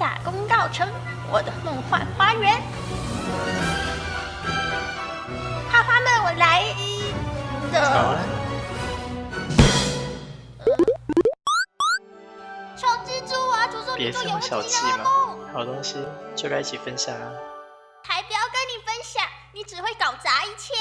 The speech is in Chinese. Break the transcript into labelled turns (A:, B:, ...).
A: 大功告成我的梦幻花园。花花们我来
B: 的
A: 小蜘蛛我要诅
B: 咒
A: 你做有戏
B: 题的
A: 噩梦
B: 好东西就该一起分享啊。
A: 还不要跟你分享你只会搞砸一切。